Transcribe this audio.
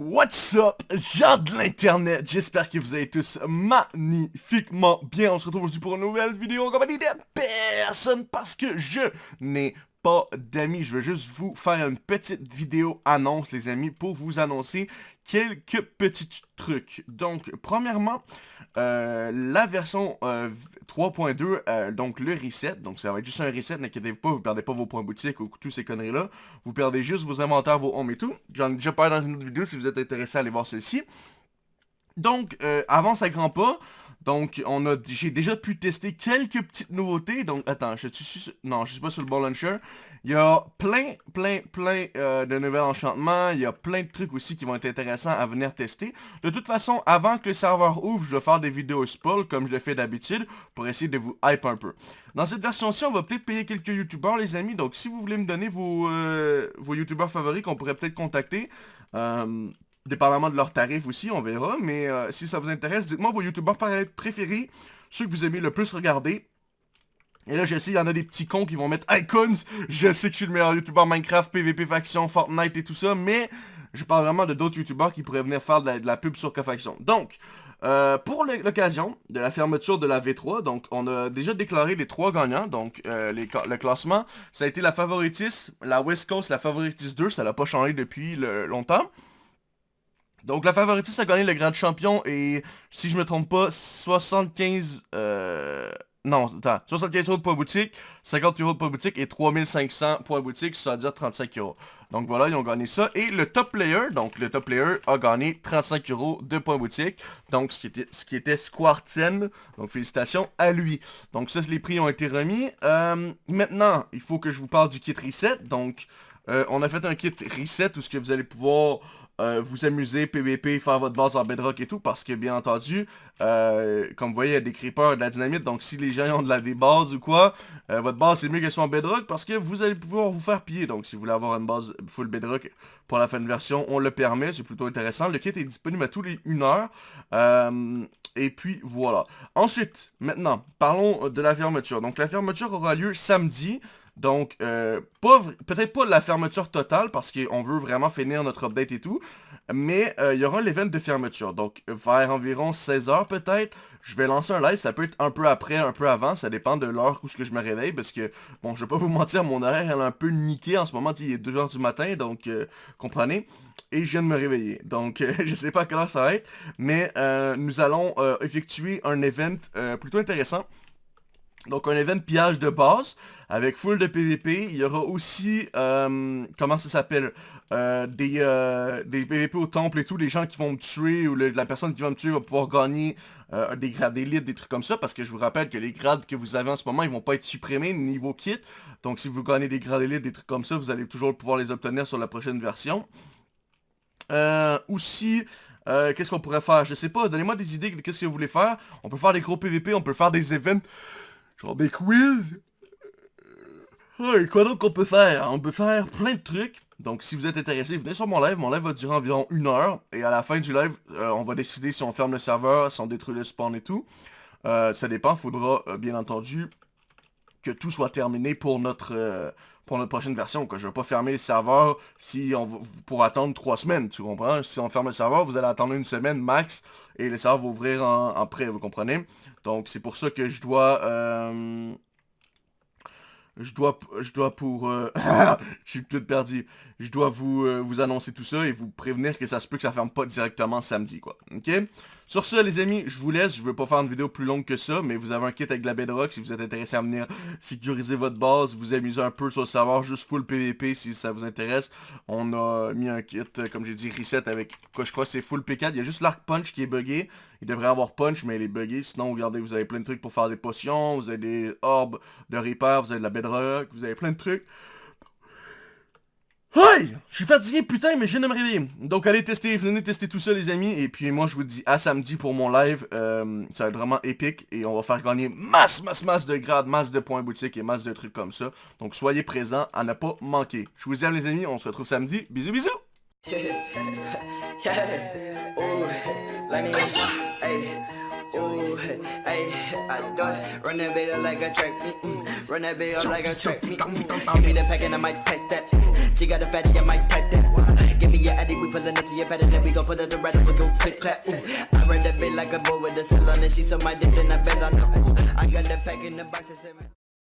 What's up, gens de l'internet, j'espère que vous allez tous magnifiquement bien, on se retrouve aujourd'hui pour une nouvelle vidéo en compagnie de personne parce que je n'ai pas d'amis, je veux juste vous faire une petite vidéo annonce les amis pour vous annoncer quelques petits trucs. Donc, premièrement, euh, la version 3.2, euh, euh, donc le reset, donc ça va être juste un reset, n'inquiétez-vous pas, vous perdez pas vos points boutiques ou tous ces conneries-là, vous perdez juste vos inventaires, vos homes et tout. J'en ai déjà parlé dans une autre vidéo, si vous êtes intéressé à aller voir celle-ci. Donc, avant ça grand pas, donc, on a, j'ai déjà pu tester quelques petites nouveautés. Donc, attends, je suis, non, je suis pas sur le ball launcher. Il y a plein, plein, plein euh, de nouveaux enchantements. Il y a plein de trucs aussi qui vont être intéressants à venir tester. De toute façon, avant que le serveur ouvre, je vais faire des vidéos spoil comme je le fais d'habitude pour essayer de vous hype un peu. Dans cette version-ci, on va peut-être payer quelques youtubeurs, les amis. Donc, si vous voulez me donner vos, euh, youtubeurs favoris qu'on pourrait peut-être contacter, euh, dépendamment de leurs tarifs aussi, on verra. Mais si ça vous intéresse, dites-moi vos youtubeurs préférés, ceux que vous aimez le plus regarder. Et là, je sais, il y en a des petits cons qui vont mettre Icons. Je sais que je suis le meilleur YouTuber Minecraft, PVP Faction, Fortnite et tout ça, mais je parle vraiment de d'autres YouTubers qui pourraient venir faire de la, pub sur Cofaction. Donc, euh, pour l'occasion de la fermeture de la V3, donc on a déjà déclaré les trois gagnants, donc euh, le classement, ça a été la Favoritis, la West Coast, la Favoritis 2, ça n'a pas changé depuis longtemps. Donc la Favoritis a gagné le grand champion et si je me trompe pas, 75... Euh, non, attends. 75 euros de points boutique, 50 euros de points boutique et 3500 points boutique, ça veut dire 35 euros. Donc voilà, ils ont gagné ça. Et le top player, donc le top player a gagné 35 euros de points boutique. Donc ce qui était, ce qui était Squarten. Donc félicitations à lui. Donc ça, les prix ont été remis. Euh, maintenant, il faut que je vous parle du kit reset. Donc euh, on a fait un kit reset où ce que vous allez pouvoir euh, vous amuser, PVP, faire votre base en bedrock et tout, parce que bien entendu, euh, comme vous voyez, il y a des creepers, de la dynamite, donc si les gens ont de la des ou quoi, euh, votre base c'est mieux qu'elle soit en bedrock, parce que vous allez pouvoir vous faire piller, donc si vous voulez avoir une base full bedrock pour la fin de version, on le permet, c'est plutôt intéressant. Le kit est disponible à tous les 1 heure, et puis voilà. Ensuite, maintenant, parlons de la fermeture. Donc la fermeture aura lieu samedi, donc, euh, peut-être pas la fermeture totale parce qu'on veut vraiment finir notre update et tout. Mais euh, il y aura l'event de fermeture. Donc, vers environ 16h peut-être, je vais lancer un live. Ça peut être un peu après, un peu avant. Ça dépend de l'heure où que je me réveille. Parce que, bon, je vais pas vous mentir, mon horaire elle est un peu niqué en ce moment. Il est 2h du matin, donc, euh, comprenez. Et je viens de me réveiller. Donc, je sais pas à quelle heure ça va être. Mais nous allons effectuer un event plutôt intéressant. Donc un event pillage de base avec full de PVP. Il y aura aussi, euh, comment ça s'appelle, euh, des, euh, des PVP au temple et tout. Les gens qui vont me tuer ou la personne qui va me tuer va pouvoir gagner des grades d'élite, des trucs comme ça. Parce que je vous rappelle que les grades que vous avez en ce moment, ils vont pas être supprimés niveau kit. Donc si vous gagnez des grades d'élite, des trucs comme ça, vous allez toujours pouvoir les obtenir sur la prochaine version. aussi... qu'est-ce qu'on pourrait faire? Je sais pas, donnez-moi des idées de qu'est-ce que vous voulez faire. On peut faire des gros PVP, on peut faire des events Genre des quiz. et quoi donc on peut faire? On peut faire plein de trucs. Donc si vous êtes intéressé, venez sur mon live. Mon live va durer environ une heure. Et à la fin du live, euh, on va décider si on ferme le serveur, si on détruit le spawn et tout. Euh, ça dépend. Faudra, euh, bien entendu, que tout soit terminé pour notre pour notre prochaine version. Que je vais pas fermer le serveur si on pour attendre trois semaines, tu comprends? Si on ferme le serveur, vous allez attendre une semaine max et le serveur va ouvrir en, en prêt, vous comprenez? Donc c'est pour ça que je dois... Euh, je dois, je dois pour... Euh, je suis tout perdu. Je dois vous, euh, vous annoncer tout ça et vous prévenir que ça se peut que ça ferme pas directement samedi, quoi. Ok? Sur ce, les amis, je vous laisse. Je veux pas faire une vidéo plus longue que ça, mais vous avez un kit avec la bedrock si vous êtes intéressé à venir sécuriser votre base, vous amuser un peu sur le serveur, juste full PVP si ça vous intéresse. On a mis un kit, comme j'ai dit, reset avec, quoi je crois c'est full P4. Il y a juste l'arc punch qui est buggé. Il devrait avoir punch, mais il est buggé. Sinon, regardez, vous avez plein de trucs pour faire des potions, vous avez des orbes de repair, vous avez de la bedrock, vous avez plein de trucs. Hey! Je suis fatigué, putain, mais je viens de me réveiller. Donc, allez tester, venez tester tout ça, les amis. Et puis, moi, je vous dis à samedi pour mon live. Euh, ça va être vraiment épique. Et on va faire gagner masse, masse, masse de grades, masse de points boutique et masse de trucs comme ça. Donc, soyez présents à ne pas manquer. Je vous aime, les amis. On se retrouve samedi. Bisous, bisous! Run that bitch up like a track meet. Mm. Give me the pack and I might pack that. She got a fatty, I might pack that. Give me your addy, we pullin' up to your bed and then we gon' put it to red with go click clap. I read a bit like a boy with a cell on it. She so my dick, then I fell on her. I got the pack in the box and seven.